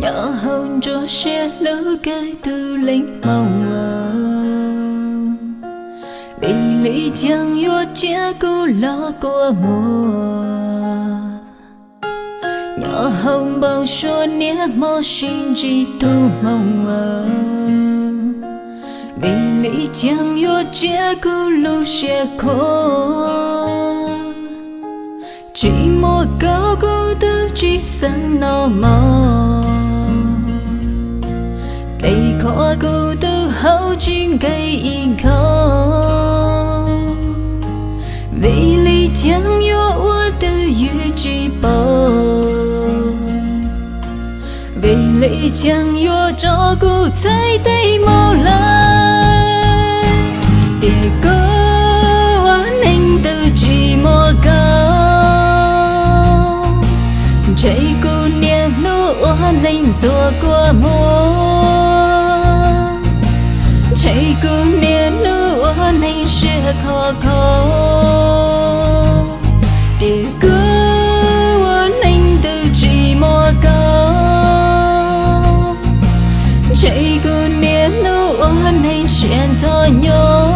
nhỏ hơn cho xe lỡ cái tư lính mong ngờ bị lý chẳng yo chia cô lo của mùa. Nhỏ hồng bao số nia mò sinh chỉ tu mong ngờ vì lý chẳng yo chia cô lu xe khô. Chỉ một câu cô tư chỉ sẵn nó mong hậu cây vì lý chẳng yo ua tư yu chỉ bò. Vì lý chẳng yo cho thấy tay màu anh chỉ chạy niệm nô anh qua mùa chạy cô niệm nô anh sẽ khó khó để cô anh tự chỉ một câu chạy cô niệm nô anh sẽ thôi nhau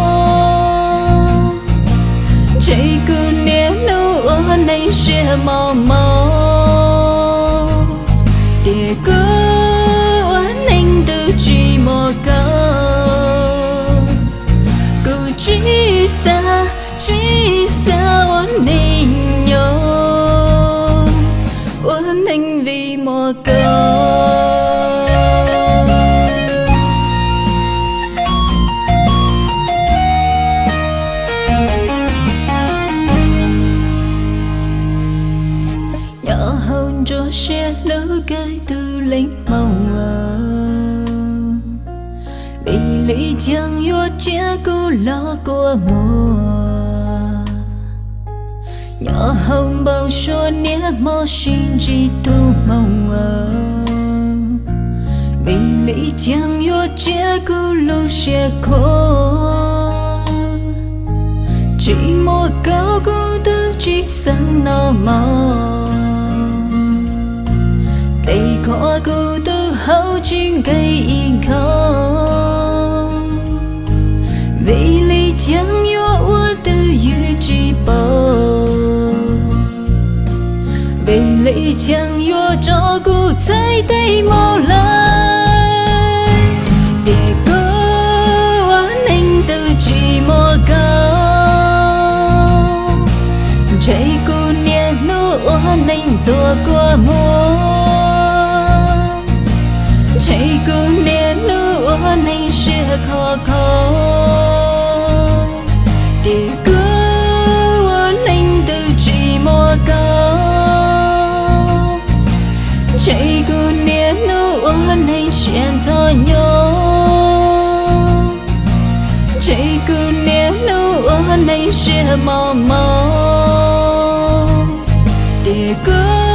chạy cô niệm nô anh sẽ mau để cứ xa chỉ xa oán anh nhau oán anh vì một câu nhỏ hơn cho xe lỡ cái tư lính mong à bị lý chẳng yo chia cô lo của mùa nhỏ hồng bầu số nia mô xin chỉ tu mong ngờ. Vì lý chẳng yo chia cô lu xe khó chỉ một câu cô tư chỉ sẵn nó mò. Cây có cô tư hậu chính cây yên khó chẳng yo cho cô thấy tay màu lại để cô anh tự chỉ mơ câu chạy cô niệm nụ anh rồi qua mơ, chạy cô niệm nụ anh sẽ khó khó chạy cô niệm nô anh sẽ thôi nhau chạy cô niệm nô anh sẽ mau để cô